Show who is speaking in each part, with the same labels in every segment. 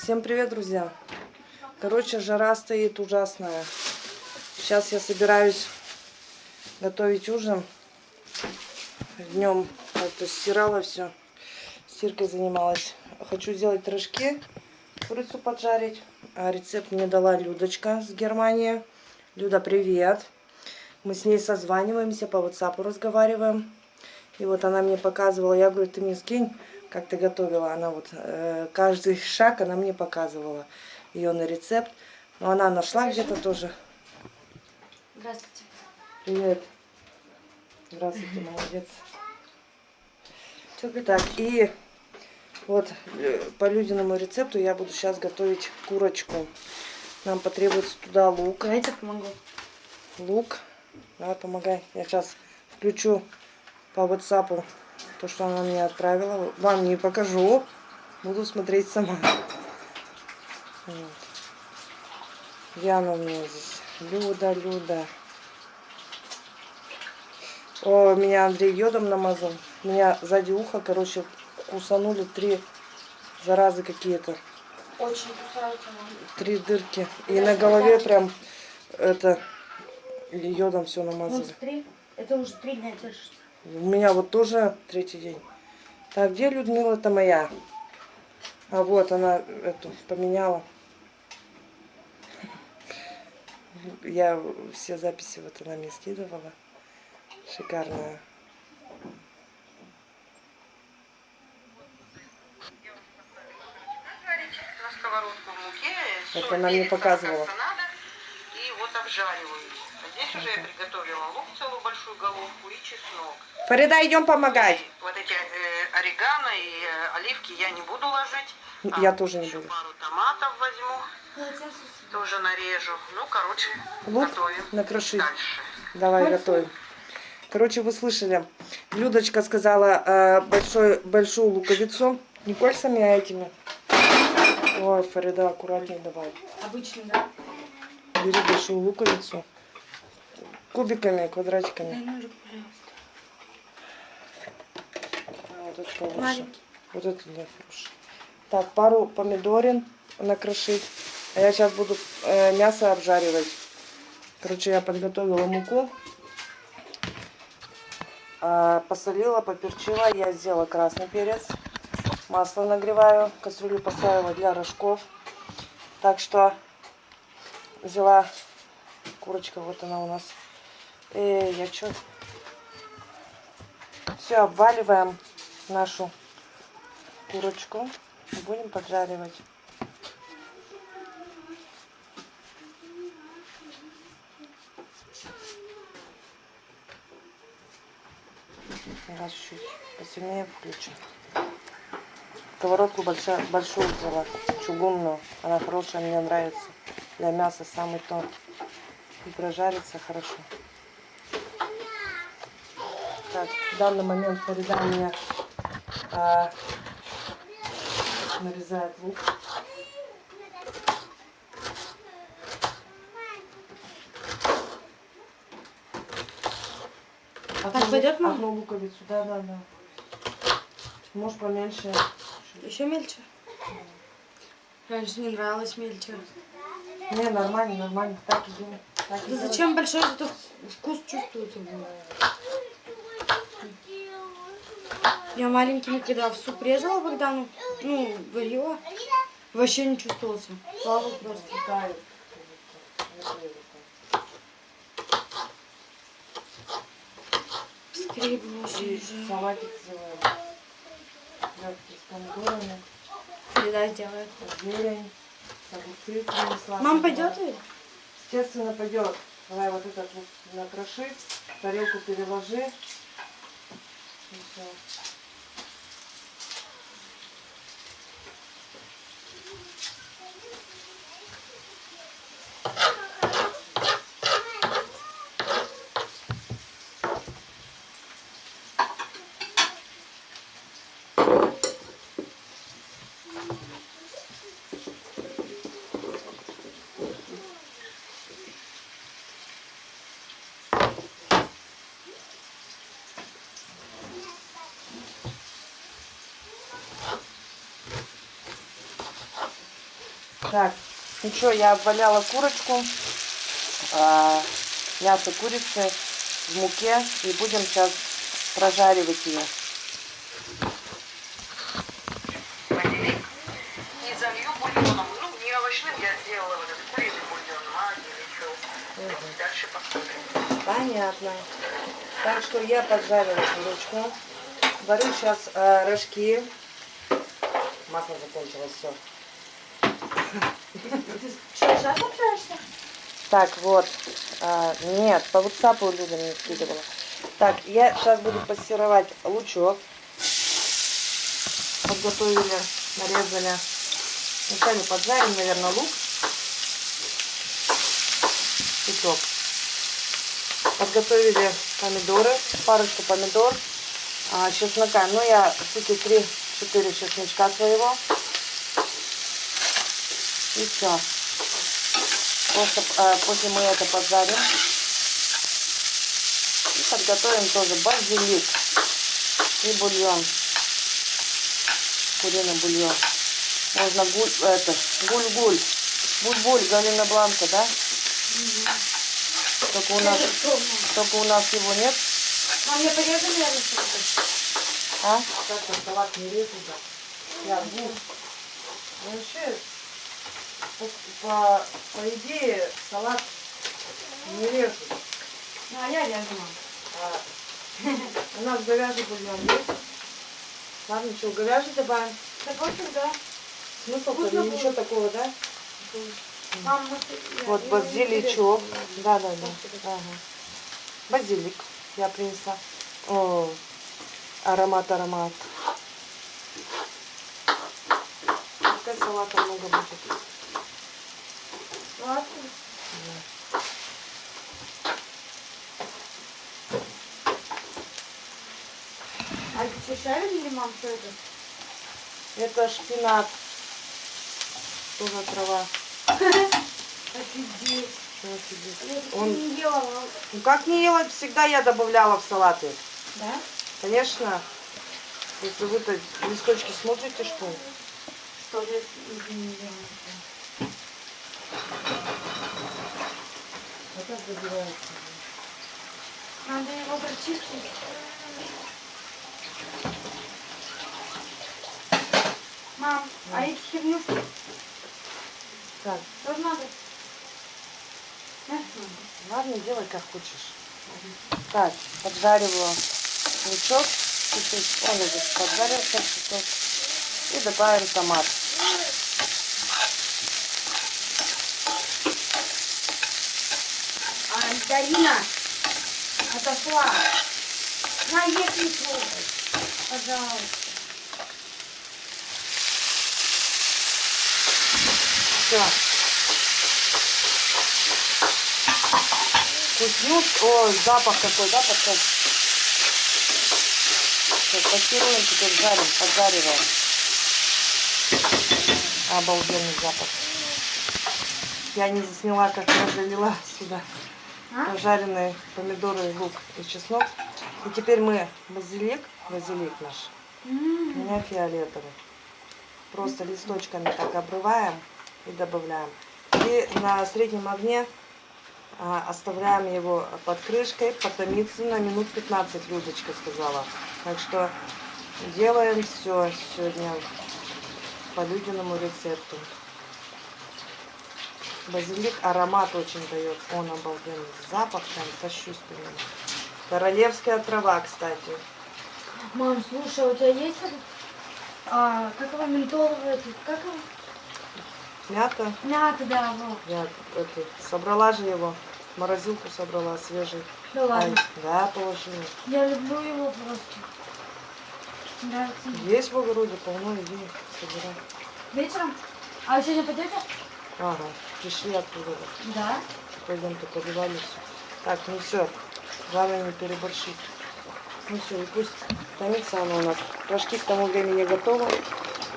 Speaker 1: Всем привет, друзья! Короче, жара стоит ужасная. Сейчас я собираюсь готовить ужин. Днем как-то стирала все. Стиркой занималась. Хочу сделать рожки, курицу поджарить. А рецепт мне дала Людочка с Германии. Люда, привет! Мы с ней созваниваемся, по WhatsApp разговариваем. И вот она мне показывала, я говорю, ты мне скинь как ты готовила, она вот э, каждый шаг она мне показывала ее на рецепт. Но она нашла где-то тоже.
Speaker 2: Здравствуйте.
Speaker 1: Привет. Здравствуйте, молодец. Так, и вот э, по Людиному рецепту я буду сейчас готовить курочку. Нам потребуется туда лук.
Speaker 2: Давайте помогу.
Speaker 1: Лук. Давай, помогай. Я сейчас включу по WhatsApp то, что она мне отправила. Вам не покажу. Буду смотреть сама. Вот. Яна у меня здесь. Люда, Люда. О, меня Андрей йодом намазал. Меня сзади уха, короче, кусанули три заразы какие-то.
Speaker 2: Очень кусаются.
Speaker 1: Три дырки. И на голове прям это йодом все намазали.
Speaker 2: Вот три. Это уже три дня держится.
Speaker 1: У меня вот тоже третий день. Так, где Людмила-то моя? А вот она эту поменяла. Я все записи вот она мне скидывала. Шикарная.
Speaker 3: соль,
Speaker 1: она мне показывала.
Speaker 3: и вот обжариваю. Здесь уже я приготовила лук, целую большую головку и чеснок.
Speaker 1: Фарида, идем помогать.
Speaker 3: Вот эти э, орегано и э, оливки я не буду ложить. А
Speaker 1: Я тоже не буду.
Speaker 3: пару томатов возьму, тоже нарежу. Ну, короче,
Speaker 1: Лук
Speaker 3: готовим
Speaker 1: накрошить.
Speaker 3: дальше.
Speaker 1: Давай готовим. Короче, вы слышали. Людочка сказала э, большой, большую луковицу. Не кольцами, а этими. Ой, Фарида, аккуратнее давай.
Speaker 2: Обычно, да?
Speaker 1: Бери большую луковицу. Кубиками, квадратиками.
Speaker 2: Дай ножик, пожалуйста.
Speaker 1: А, Вот это повыше.
Speaker 2: Маленький.
Speaker 1: Вот это да, хорошо. Так, пару помидорин накрошить. А я сейчас буду э, мясо обжаривать. Короче, я подготовила муку. А, посолила, поперчила. Я сделала красный перец. Масло нагреваю. Кастрюлю поставила для рожков. Так что взяла курочка. Вот она у нас. Эй, я что? Все, обваливаем нашу курочку и будем поджаривать. Раз чуть посильнее включим. Сковородку большая, большую взяла, чугунную. Она хорошая, мне нравится. Для мяса самый тон. И прожарится хорошо. Так, в данный момент у меня а, нарезает лук.
Speaker 2: Так пойдет, мам?
Speaker 1: Одну луковицу, да, да, да. Можешь поменьше.
Speaker 2: Еще мельче? Раньше не нравилось мельче.
Speaker 1: Не, нормально, нормально. Так и. Так и
Speaker 2: Да зачем большой, зато вкус чувствуется. Я маленькими, когда в суп резала Богдану, ну, варила, вообще не чувствовался. Плавал просто.
Speaker 1: Тает.
Speaker 2: Скреблось
Speaker 1: И
Speaker 2: уже.
Speaker 1: салатик сделаем. Легкий с помидорами,
Speaker 2: Еда сделает.
Speaker 1: зелень, огурцы принесла.
Speaker 2: Мам, пойдет ли?
Speaker 1: Естественно, пойдет. Давай вот этот вот накроши, тарелку переложи. И всё. Так, ну что, я обваляла курочку, а, мясо курицы в муке и будем сейчас прожаривать ее.
Speaker 3: И залью бульоном. Ну, не овощным я сделала вот этот куриный бульон, а еще. Дальше посмотрим.
Speaker 1: Понятно. Так что я поджарила курочку. Варю сейчас э, рожки. Масло закончилось, все.
Speaker 2: Сейчас общаешься?
Speaker 1: Так, вот. А, нет, по WhatsApp Люда мне скидывала. Так, я сейчас буду пассировать лучок. Подготовили, нарезали. Вначале поджарим, наверное, лук. Лучок. Подготовили помидоры, парочку помидор, а, чеснока. Ну, я штуки 3-4 чесночка своего. И все. Просто э, после мы это поджарим. И подготовим тоже базилик и бульон. Куриный бульон. Можно гуль, это, гуль-гуль. Буль-буль, Галина Бланка, да? Только у нас, только у нас его нет.
Speaker 2: Мам, я порезали тобой?
Speaker 1: А? Как-то салат не резать. Я гуль. Ну, Вообще, по, по, по идее, салат не режут.
Speaker 2: Ну, а я режу.
Speaker 1: А, у нас говяжий бульон есть. Ладно, что, говяжий добавим?
Speaker 2: Да просто, да.
Speaker 1: Смысл
Speaker 2: Вкусно
Speaker 1: ничего
Speaker 2: будет.
Speaker 1: такого, да?
Speaker 2: Мам, я-
Speaker 1: Вот базиличок. Да, да, да. Ага. Базилик я принесла. О, аромат, аромат. Пускай салата много будет.
Speaker 2: Ладно. А ты шарили или, мам, что это?
Speaker 1: Это шпинат. Тоже трава.
Speaker 2: Офигеть.
Speaker 1: Офигеть? Он,
Speaker 2: не ела,
Speaker 1: ну как не ела, всегда я добавляла в салаты.
Speaker 2: Да?
Speaker 1: Конечно. Если вы-то листочки смотрите, что?
Speaker 2: Что я не ела.
Speaker 1: А добивается?
Speaker 2: Надо его прочистить. Мам, а эти хернюшки
Speaker 1: Так,
Speaker 2: тоже надо?
Speaker 1: Ладно, делай как хочешь. Так, поджариваю лучок. Чуть-чуть. Он уже поджарился чуток. И добавим томат.
Speaker 2: А, Дарина, отошла. На, не трогай. Пожалуйста.
Speaker 1: Все. Вкуснют. О, запах какой, да, потом? Сейчас пассируем, теперь жарим, поджариваем. Обалденный запах. Я не засняла, как я залила сюда
Speaker 2: А?
Speaker 1: пожаренные помидоры, лук и чеснок. И теперь мы базилик, базилик наш, у
Speaker 2: М,
Speaker 1: меня фиолетовый. Просто листочками так обрываем и добавляем. И на среднем огне а, оставляем его под крышкой, потомиться на минут 15, Людочка сказала. Так что делаем все сегодня по Людиному рецепту. Базилик аромат очень дает. Он обалденный. Запах там тащусь. Королевская трава, кстати.
Speaker 2: Мам, слушай, а у тебя есть этот, а, как его ментоловый, этот, как его?
Speaker 1: Мята.
Speaker 2: Мята, да, вот.
Speaker 1: Я это, собрала же его. Морозилку собрала свежий.
Speaker 2: Да ладно.
Speaker 1: Ай, да, положила.
Speaker 2: Я люблю его просто. Нравится.
Speaker 1: Есть в огороде полно, иди собирай.
Speaker 2: Вечером? А вы сегодня пойдете?
Speaker 1: Ага, пришли оттуда.
Speaker 2: Да.
Speaker 1: Пойдем то поливали все. Так, ну все. Главное не переборщить. Ну все, и пусть томится оно у нас. Рожки к тому времени готовы.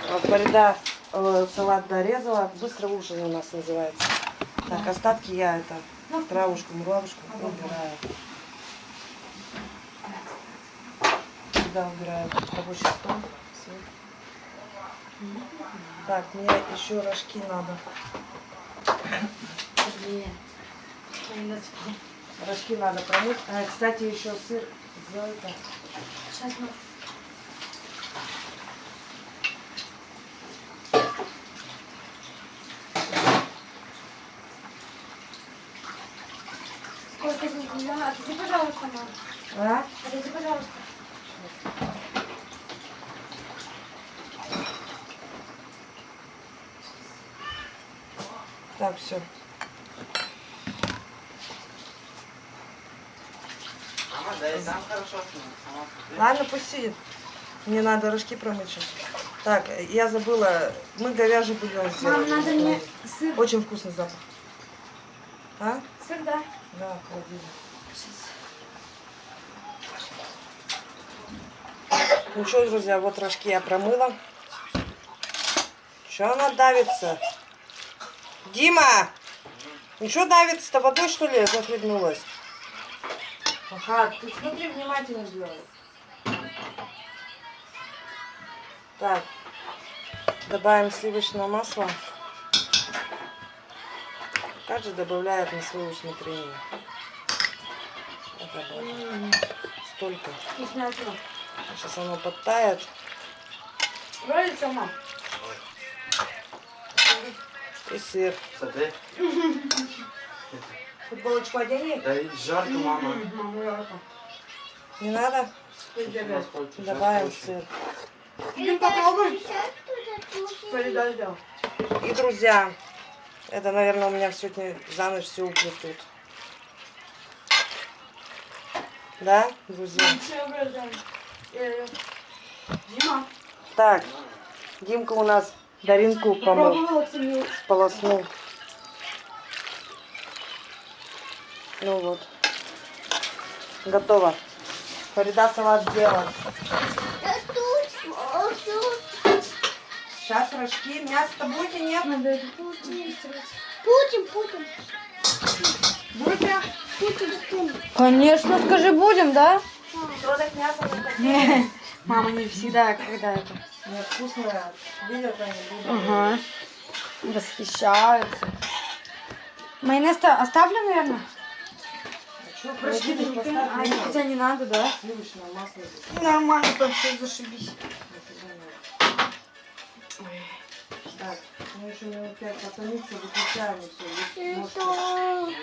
Speaker 1: А, Фарида э, салат дорезала. Быстро ужин у нас называется. Так, остатки я это травушку, муравушку убираю. Сюда убираю рабочий стол. Всё. Так, мне еще рожки надо. Рожки надо промыть. А, кстати, еще сыр сделай-ка.
Speaker 2: Сейчас мы... Сколько здесь миллиона? Отойди, пожалуйста, мам.
Speaker 1: А?
Speaker 2: Отойди, пожалуйста.
Speaker 1: Так, все.
Speaker 4: Мама, да и там хорошо снимет. Сама смотри.
Speaker 1: Ладно, пусть сидит. Мне надо рожки промыть сейчас. Так, я забыла. Мы говяжий бульон
Speaker 2: Мам,
Speaker 1: сделали.
Speaker 2: надо мне сыр.
Speaker 1: Очень вкусный запах. А?
Speaker 2: Сыр, да?
Speaker 1: Да, холодильник. Ну что, друзья, вот рожки я промыла. Что она давится? Дима! Что давится-то? Водой, что ли, захлебнулась? Ага, ты смотри, внимательно делай. Так, добавим сливочное масло. Каждый добавляет на свое усмотрение. Я добавлю. Столько. Сейчас оно подтает.
Speaker 2: Нравится, мам?
Speaker 1: И сыр.
Speaker 4: Смотри.
Speaker 1: Футболочку одени?
Speaker 4: Да и жарко, мама.
Speaker 1: Не надо? Добавим сыр.
Speaker 2: Солидар сделал.
Speaker 1: И, друзья, это, наверное, у меня сегодня за ночь все уплетут. Да, друзья?
Speaker 2: Э, Дима,
Speaker 1: Так, Димка у нас Даринку помыл, сполоснул. Ну вот. Готово. Фарида салат сделан. Сейчас рожки. Мясо-то будете, нет?
Speaker 2: Надо
Speaker 5: Путин.
Speaker 2: Будете?
Speaker 5: Путин, Путин.
Speaker 2: Конечно, скажи, будем, да?
Speaker 1: Продать мясо не хотели.
Speaker 2: Мама не всегда, когда это.
Speaker 1: Нет, вкусное. Видят они, будут.
Speaker 2: Ага. Восхищаются. Майонез-то оставлю, наверное?
Speaker 1: Что, поставь,
Speaker 2: А,
Speaker 1: нет.
Speaker 2: хотя не надо, да?
Speaker 1: Сливочное масло.
Speaker 2: Нормально, там все зашибись.
Speaker 1: Так, ну еще минут пять потомиться, выключаем все.